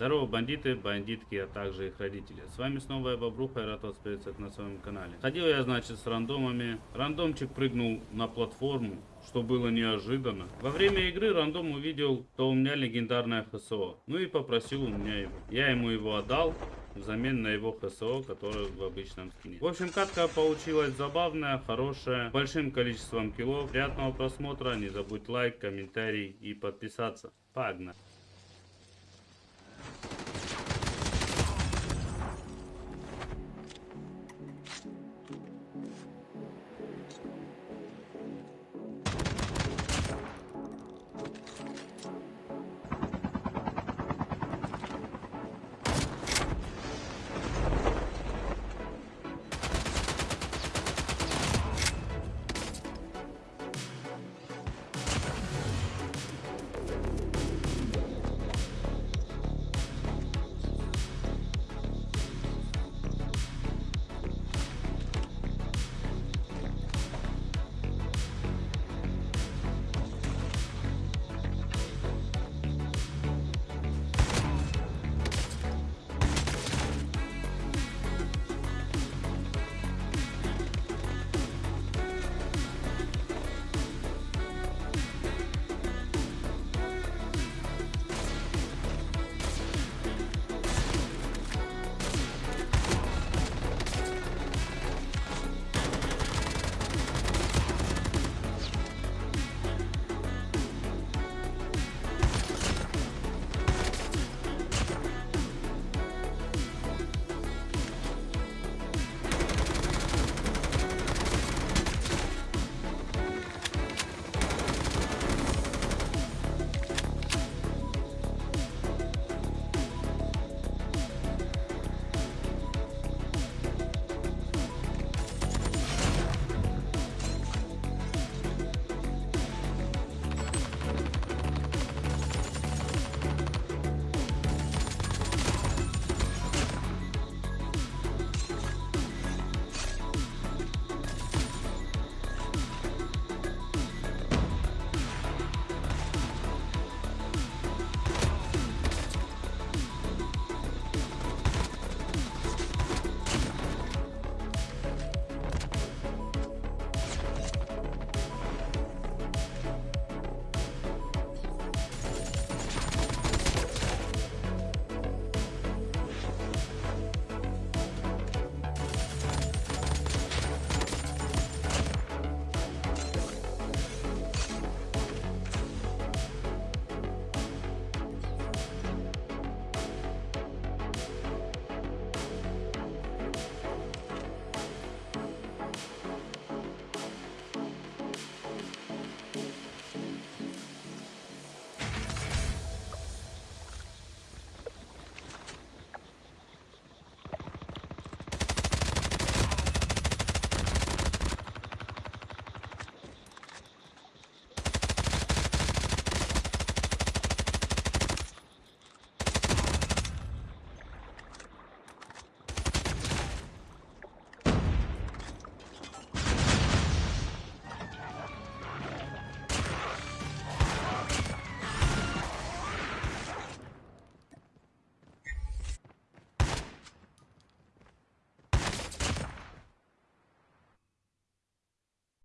Здорово, бандиты, бандитки, а также их родители. С вами снова я Бобруха и рад вас приветствовать на своем канале. Ходил я, значит, с рандомами. Рандомчик прыгнул на платформу, что было неожиданно. Во время игры рандом увидел, что у меня легендарное ХСО. Ну и попросил у меня его. Я ему его отдал взамен на его ХСО, который в обычном скине. В общем, катка получилась забавная, хорошая, большим количеством килов. Приятного просмотра, не забудь лайк, комментарий и подписаться. Погнали!